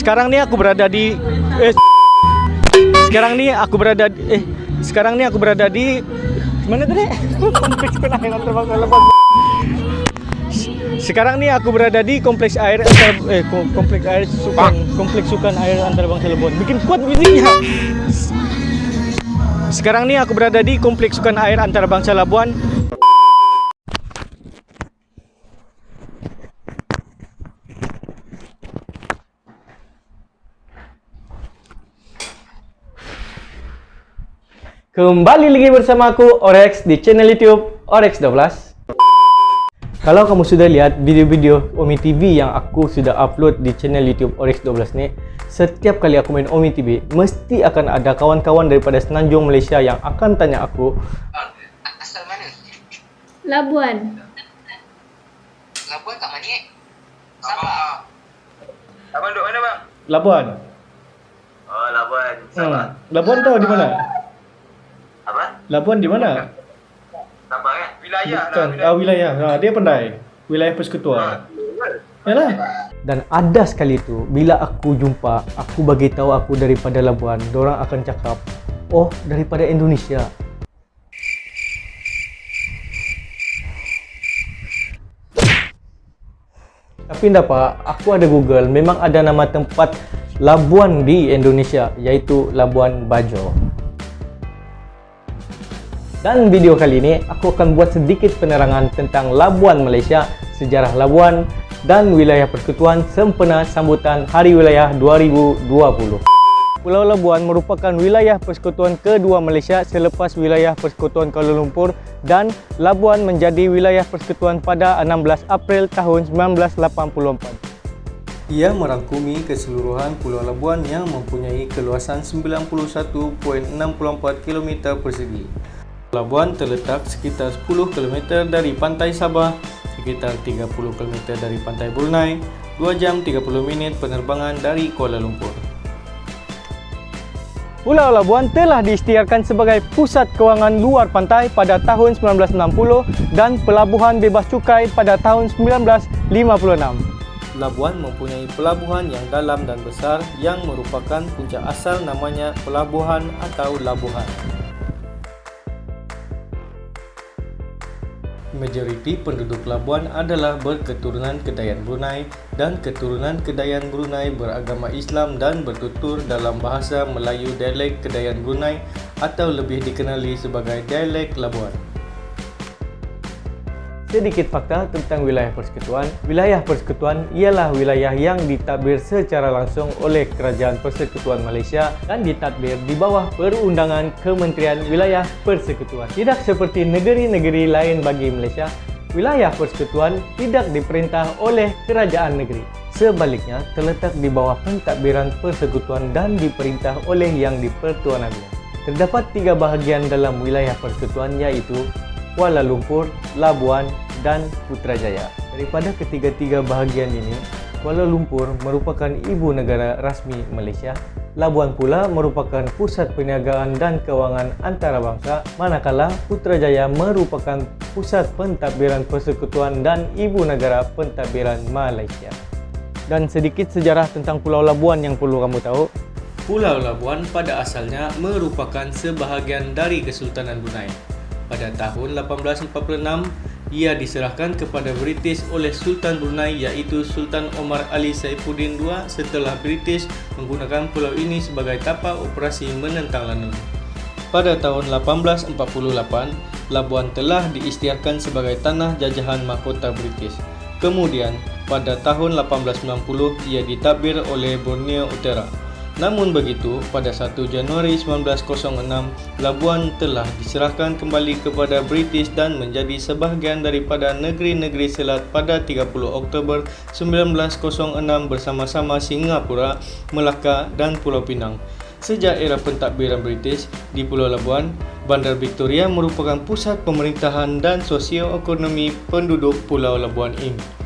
sekarang ni aku berada di eh sekarang ni aku berada di, eh sekarang ni aku berada di mana tadi? Sekarang ni aku berada di kompleks air antar, eh kom- kompleks air sukan kompleks sukan air antarabangsa Labuan. Bikin kuat bunyinya. Sekarang ni aku berada di kompleks sukan air antarabangsa Labuan. Kembali lagi bersama aku Orex di channel YouTube Orex 12. Kalau kamu sudah lihat video-video Omi TV yang aku sudah upload di channel YouTube Orex 12 ni, setiap kali aku main Omi TV, mesti akan ada kawan-kawan daripada Semenanjung Malaysia yang akan tanya aku, Asal mana? Labuan. Labuan kat mana eh? Sabah. Abang duduk mana bang? Labuan. Oh Labuan, Sabah. Hmm. Labuan tahu di mana? Apa? Labuan di mana? Sabah kan? Wilayah Bukan. lah. Ah, wilayah. Ha, dia pandai. Wilayah persekutuan. Yalah. Dan ada sekali tu bila aku jumpa, aku bagi tahu aku daripada Labuan, orang akan cakap, "Oh, daripada Indonesia." Tapi enggak pak, aku ada Google, memang ada nama tempat Labuan di Indonesia, iaitu Labuan Bajo. Dan video kali ini aku akan buat sedikit penerangan tentang Labuan Malaysia, sejarah Labuan dan wilayah persekutuan sempena sambutan Hari Wilayah 2020. Pulau Labuan merupakan wilayah persekutuan kedua Malaysia selepas wilayah persekutuan Kuala Lumpur dan Labuan menjadi wilayah persekutuan pada 16 April tahun 1984. Ia merangkumi keseluruhan Pulau Labuan yang mempunyai keluasan 91.64 km persegi. Labuan terletak sekitar 10 km dari pantai Sabah, sekitar 30 km dari pantai Brunei, 2 jam 30 minit penerbangan dari Kuala Lumpur. Pulau Labuan telah diisytiharkan sebagai pusat kewangan luar pantai pada tahun 1960 dan pelabuhan bebas cukai pada tahun 1956. Labuan mempunyai pelabuhan yang dalam dan besar yang merupakan punca asal namanya pelabuhan atau labuhan. Majoriti penduduk Labuan adalah berketurunan Kedayan Brunei dan keturunan Kedayan Brunei beragama Islam dan bertutur dalam bahasa Melayu dialek Kedayan Brunei atau lebih dikenali sebagai dialek Labuan. Sedikit fakta tentang wilayah persekutuan. Wilayah persekutuan ialah wilayah yang ditadbir secara langsung oleh Kerajaan Persekutuan Malaysia dan ditadbir di bawah perundangan Kementerian Wilayah Persekutuan. Tidak seperti negeri-negeri lain bagi Malaysia, wilayah persekutuan tidak diperintah oleh kerajaan negeri. Sebaliknya, terletak di bawah pentadbiran persekutuan dan diperintah oleh yang dipertuankannya. Terdapat tiga bahagian dalam wilayah persekutuan iaitu Kuala Lumpur, Labuan dan Putrajaya. Daripada ketiga-tiga bahagian ini, Kuala Lumpur merupakan ibu negara rasmi Malaysia. Labuan pula merupakan pusat perniagaan dan kewangan antarabangsa, manakala Putrajaya merupakan pusat pentadbiran persekutuan dan ibu negara pentadbiran Malaysia. Dan sedikit sejarah tentang Pulau Labuan yang perlu kamu tahu. Pulau Labuan pada asalnya merupakan sebahagian dari Kesultanan Brunei. Pada tahun 1846, ia diserahkan kepada British oleh Sultan Brunei iaitu Sultan Omar Ali Saifuddin II setelah British menggunakan pulau ini sebagai tapak operasi menentang London. Pada tahun 1848, Labuan telah diisytiharkan sebagai tanah jajahan mahkota British. Kemudian, pada tahun 1890, ia ditadbir oleh Borneo Utara. Namun begitu, pada 1 Januari 1906, Labuan telah diserahkan kembali kepada British dan menjadi sebahagian daripada negeri-negeri selat pada 30 Oktober 1906 bersama-sama Singapura, Melaka dan Pulau Pinang. Sejak era pentadbiran British di Pulau Labuan, Bandar Victoria merupakan pusat pemerintahan dan sosioekonomi penduduk Pulau Labuan ini.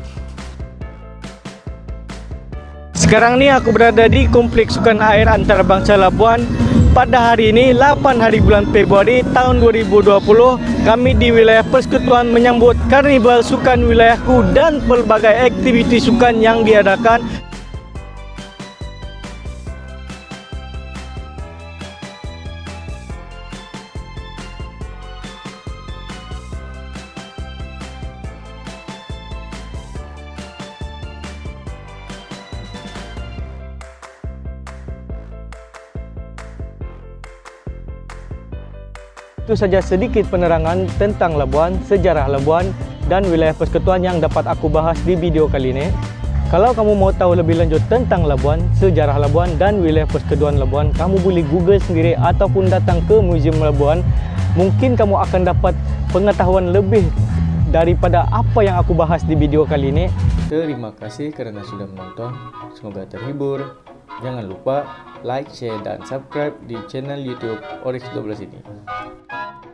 Sekarang ni aku berada di Kompleks Sukan Air Antarabangsa Labuan. Pada hari ini, 8 hari bulan Februari tahun 2020, kami di wilayah persekutuan menyambut Karnival Sukan Wilayahku dan pelbagai aktiviti sukan yang diadakan. Itu saja sedikit penerangan tentang Labuan, sejarah Labuan dan wilayah persekutuan yang dapat aku bahas di video kali ini. Kalau kamu mau tahu lebih lanjut tentang Labuan, sejarah Labuan dan wilayah persekutuan Labuan, kamu boleh google sendiri ataupun datang ke Museum Labuan. Mungkin kamu akan dapat pengetahuan lebih daripada apa yang aku bahas di video kali ini. Terima kasih kerana sudah menonton. Semoga terhibur. Jangan lupa like, share dan subscribe di channel YouTube Oryx 12 ini.